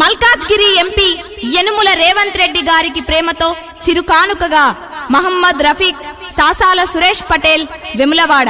Malkajgiri MP Yanumula Revanth Reddy గారికి ప్రేమతో చిరుకానుకగా Mohammed Rafiq సాసాల Suresh Patel Vemulawada.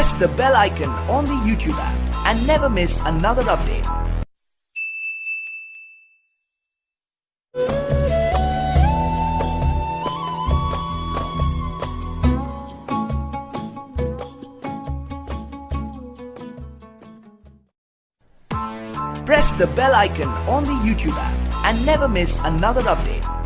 press the bell icon on the YouTube app and never miss another update. Press the bell icon on the YouTube app and never miss another update.